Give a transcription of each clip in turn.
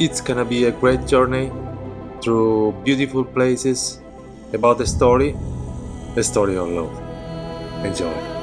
It's gonna be a great journey through beautiful places about the story, the story of love. Enjoy.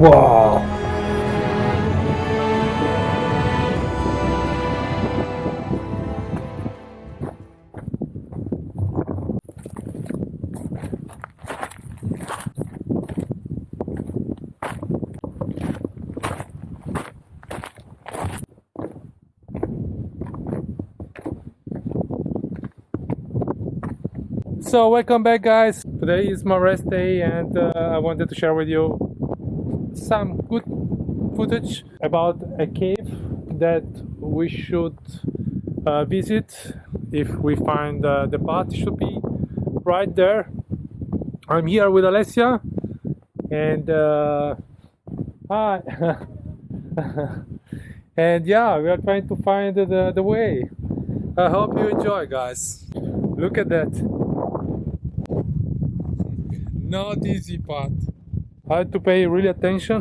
Wow. So welcome back guys. Today is my rest day and uh, I wanted to share with you some good footage about a cave that we should uh, visit if we find uh, the path should be right there. I'm here with Alessia and uh, hi. And yeah we are trying to find the, the way. I hope you enjoy guys. Look at that. Not easy path I had to pay really attention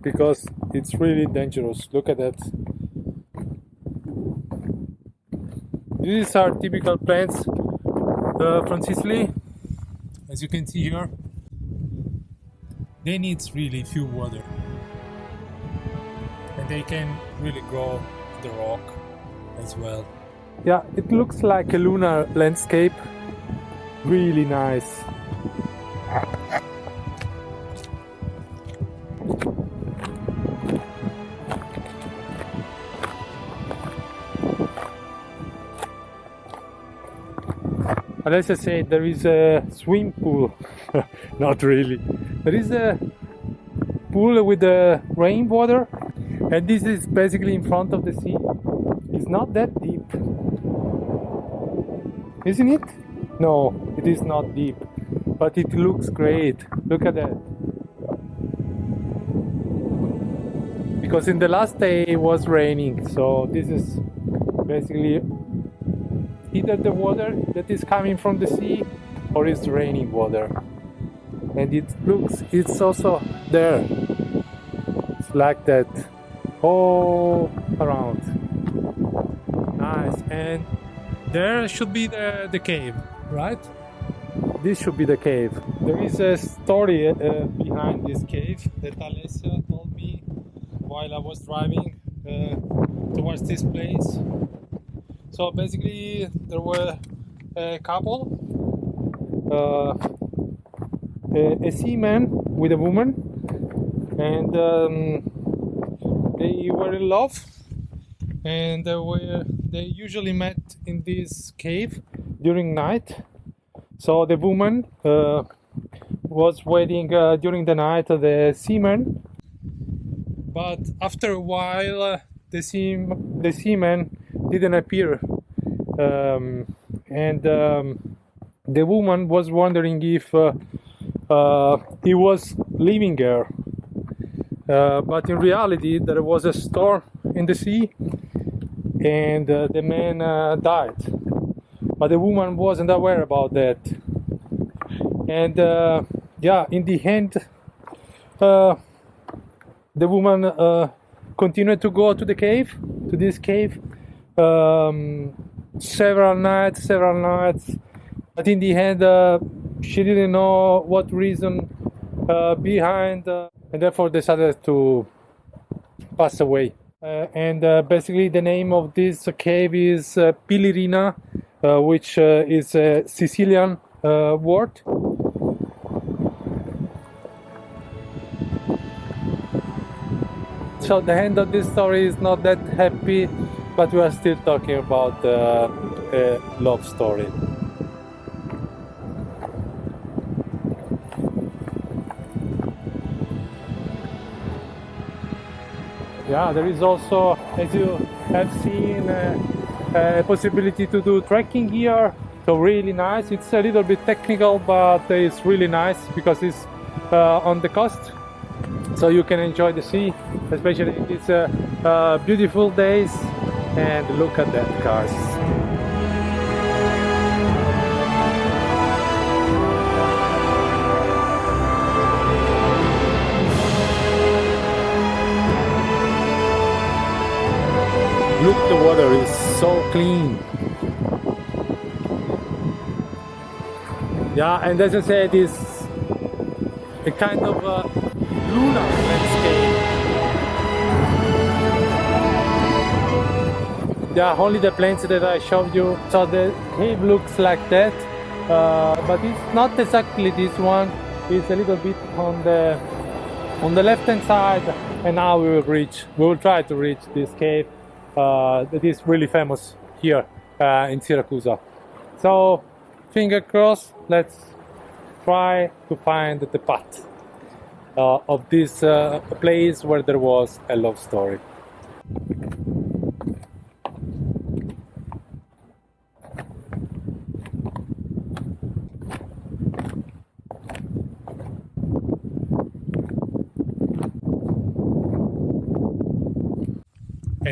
because it's really dangerous. Look at that. These are typical plants uh, from Sicily, as you can see here. They need really few water, and they can really grow the rock as well. Yeah, it looks like a lunar landscape. Really nice. Alessia said there is a swim pool. Not really. There is a pool with the rainwater, and this is basically in front of the sea. It's not that deep, isn't it? No, it is not deep, but it looks great. Look at that. Because in the last day it was raining, so this is basically either the water that is coming from the sea or it's raining water. And it looks it's also there. It's like that all around. Nice. And there should be the, the cave right? This should be the cave. There is a story uh, behind this cave that Alessia told me while I was driving uh, towards this place so basically, there were a couple, uh, a, a seaman with a woman, and um, they were in love, and they were they usually met in this cave during night. So the woman uh, was waiting uh, during the night the seaman, but after a while, uh, the seam the seaman didn't appear. Um, and um, the woman was wondering if uh, uh, he was leaving her uh, but in reality there was a storm in the sea and uh, the man uh, died. But the woman wasn't aware about that. And uh, yeah in the end the woman continued to go to the cave to this cave um, several nights, several nights, but in the end, uh, she didn't know what reason uh, behind, uh, and therefore decided to pass away. Uh, and uh, basically, the name of this cave is uh, Pillirina, which is a Sicilian word. So the end of this story is not that happy but we are still talking about uh, a love story. Yeah, there is also, as you have seen, uh, uh, possibility to do trekking here. So really nice. It's a little bit technical, but it's really nice because it's uh, on the coast. So you can enjoy the sea, especially in these uh, uh, beautiful days. And look at that, guys. Look, the water is so clean. Yeah, and as I said, it's a kind of a lunar Yeah, only the planes that I showed you. So the cave looks like that, uh, but it's not exactly this one. It's a little bit on the on the left hand side, and now we will reach. We will try to reach this cave uh, that is really famous here uh, in Syracuse. So, finger crossed, let's try to find the path uh, of this uh, place where there was a love story.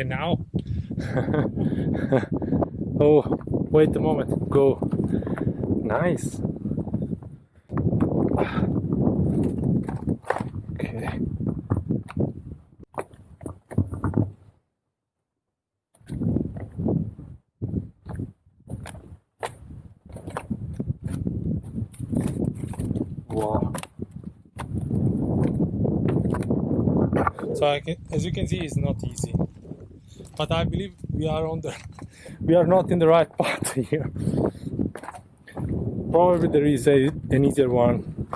And now oh, wait a moment. Go. Nice. Okay. Wow. So I can, as you can see, it's not easy but I believe we are on the we are not in the right path here. Probably there is a, an easier one.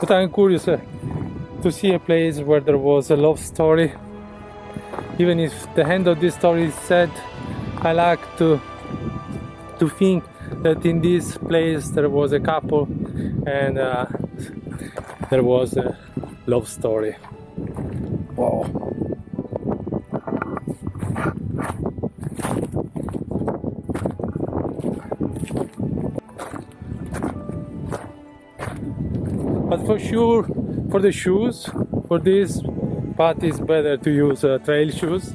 But I'm curious uh, to see a place where there was a love story even if the end of this story is sad I like to to think that in this place there was a couple and uh, there was a love story. Wow. But for sure, for the shoes, for this path is better to use uh, trail shoes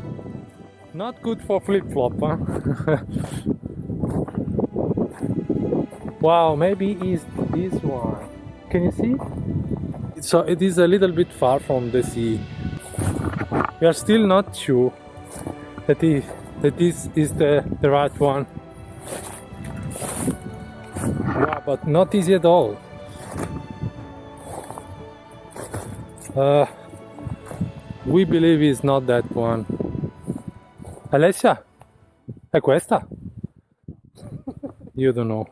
not good for flip-flop, huh? wow, maybe it's this one. Can you see? So it is a little bit far from the sea. We are still not sure that, is, that this is the, the right one. Yeah, but not easy at all. Uh, we believe it's not that one. Alessia, è questa? Io don't know.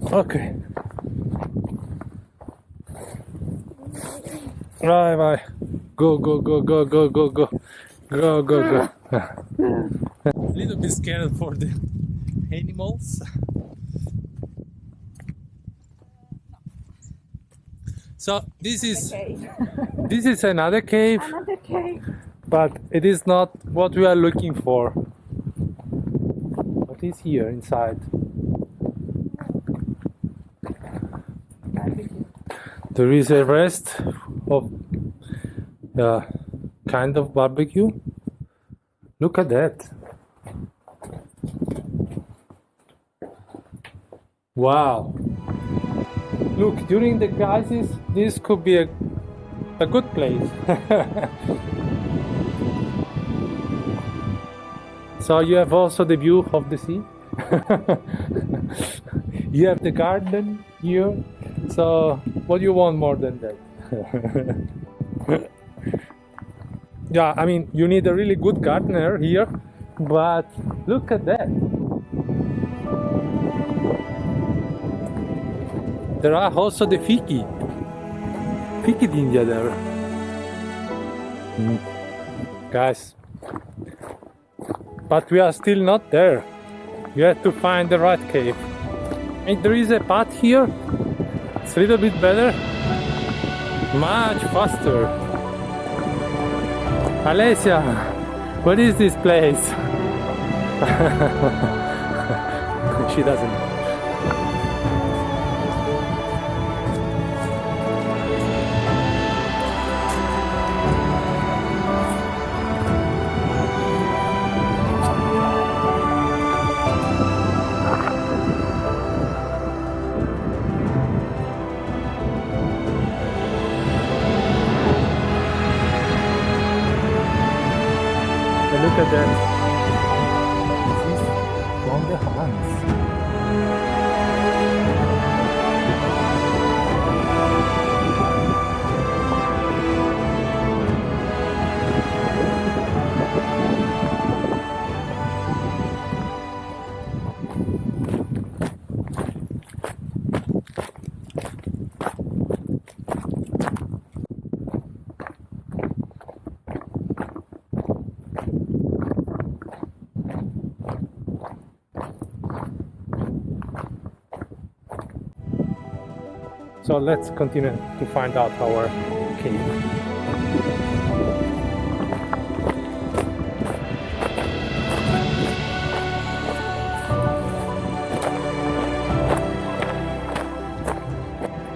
Ok. Vai, vai. Go, go, go, go, go, go, go. Go, go, go. A little bit scared for the animals. So this is this is another cave. Another cave. But it is not what we are looking for. What is here inside? There is a rest of uh, kind of barbecue. Look at that. Wow. Look, during the crisis, this could be a, a good place. so you have also the view of the sea. you have the garden here. So what do you want more than that? yeah, I mean, you need a really good gardener here, but look at that. There are also the fiki. Fiki India there. Mm. Guys, but we are still not there. We have to find the right cave. And there is a path here. It's a little bit better. Much faster. Alessia, what is this place? she doesn't look at that. This is from the. So let's continue to find out our cave.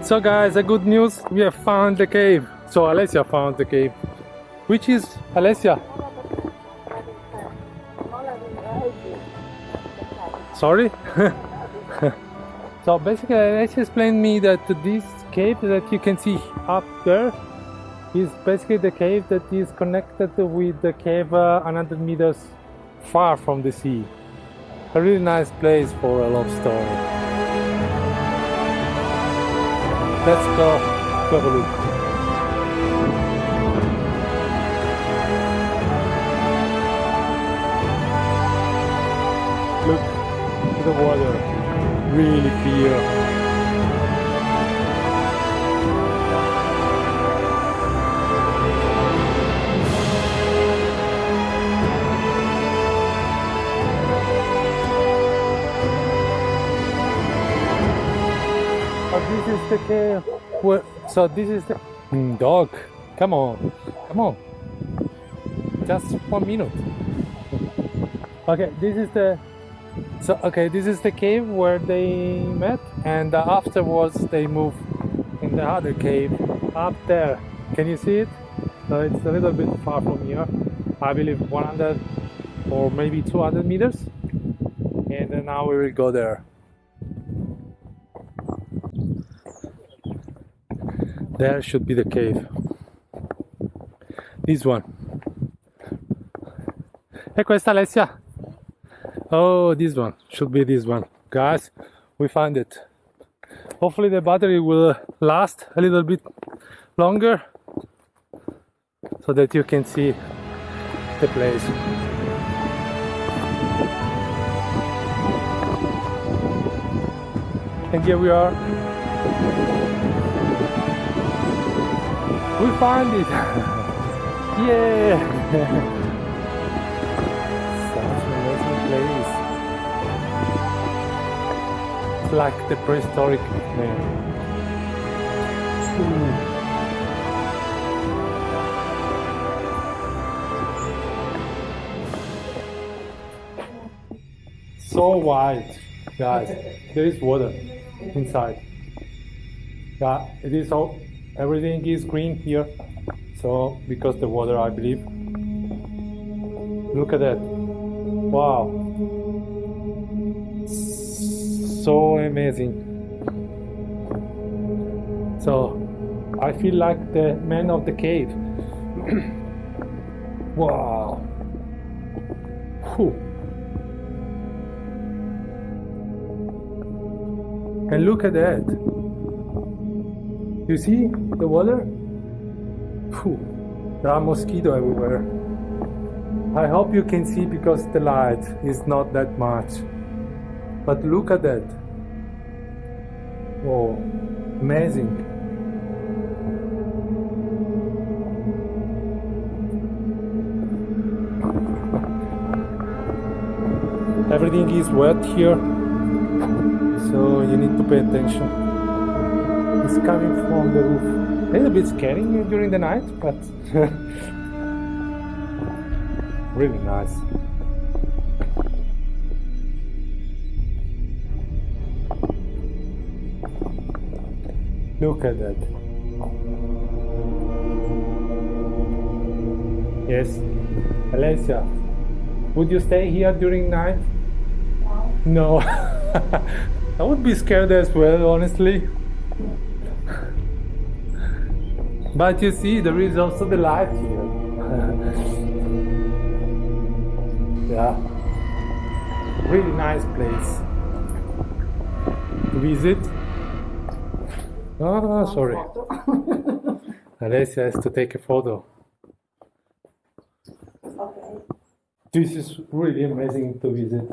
So guys, a good news, we have found the cave. So Alessia found the cave. Which is Alessia? Sorry? So basically, let's explain me that this cave that you can see up there is basically the cave that is connected with the cave uh, 100 meters far from the sea. A really nice place for a love story. Let's go have a look. Look to the water really clear. Oh, this is the cave. Where, so this is the Mm, dog. Come on, come on. Just one minute. Okay, this is the so okay, this is the cave where they met, and uh, afterwards they move in the other cave up there. Can you see it? So it's a little bit far from here. I believe 100 or maybe 200 meters, and then now we will go there. There should be the cave. This one. E questa Alessia? Oh, this one should be this one, guys. We found it. Hopefully, the battery will last a little bit longer so that you can see the place. And here we are. We found it! yeah! Like the prehistoric man. Hmm. So wide, guys. There is water inside. Yeah, it is all. Everything is green here. So because the water, I believe. Look at that. Wow. So amazing. So I feel like the man of the cave. wow. Whew. And look at that. You see the water? Phew, there are mosquitoes everywhere. I hope you can see because the light is not that much. But look at that. Whoa, amazing. everything is wet here so you need to pay attention. It's coming from the roof. A little bit scary during the night but really nice look at that yes. Alessia would you stay here during night? No. I would be scared as well honestly. But you see there is also the light here. Yeah. Really nice place to visit oh sorry Alessia has to take a photo Okay. this is really amazing to visit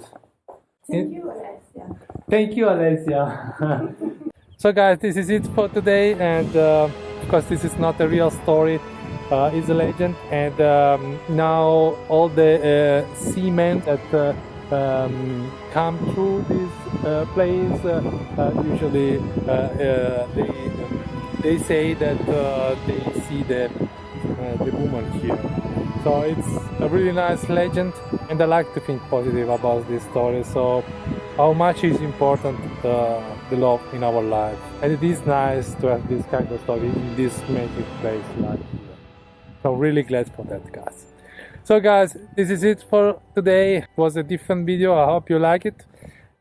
Thank you, Alessia. Thank you, Alessia. so, guys, this is it for today, and uh, because this is not a real story, uh, it's a legend. And um, now all the uh, seamen that uh, um, come through this uh, place uh, uh, usually uh, they they say that they see the the woman here. So it's a really nice legend, and I like to think positive about this story. So how much is important uh, the love in our life, and it is nice to have this kind of story in this magic place like here. So really glad for that, guys. So guys, this is it for today. It was a different video. I hope you like it,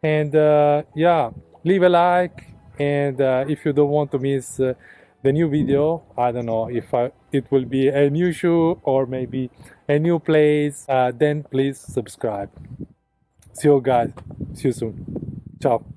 and uh, yeah, leave a like, and uh, if you don't want to miss. Uh, the new video i don't know if I, it will be a new shoe or maybe a new place uh, then please subscribe see you guys see you soon ciao